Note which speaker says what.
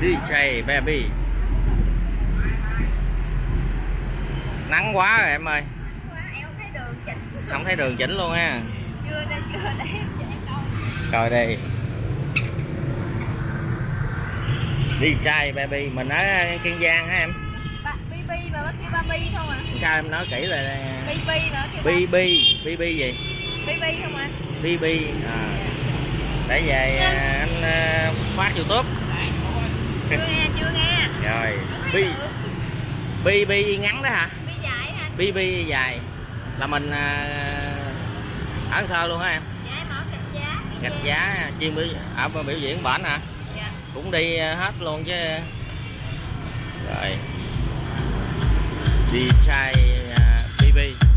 Speaker 1: DJ Baby. Nắng quá rồi em ơi. Không thấy đường chỉnh luôn ha. Rồi đi DJ Baby, Mình ở Kiên Giang hả em?
Speaker 2: Bb mà bác kêu ba bi không à
Speaker 1: Sao em nói kỹ là
Speaker 2: bb mà kêu
Speaker 1: BB BB gì?
Speaker 2: Bb không à.
Speaker 1: BB à. Để về à, anh à, phát Youtube
Speaker 2: chưa nghe chưa nghe.
Speaker 1: Rồi B
Speaker 2: bi
Speaker 1: BB ngắn đó hả?
Speaker 2: Bi dài hả?
Speaker 1: BB dài. Là mình à, ở Thơ luôn hả em?
Speaker 2: Dạ em ở gạch giá.
Speaker 1: Gạch giá. Chuyên biểu ở biểu diễn bển hả?
Speaker 2: Dạ.
Speaker 1: Cũng đi à, hết luôn chứ. Rồi. Đi trai à, BB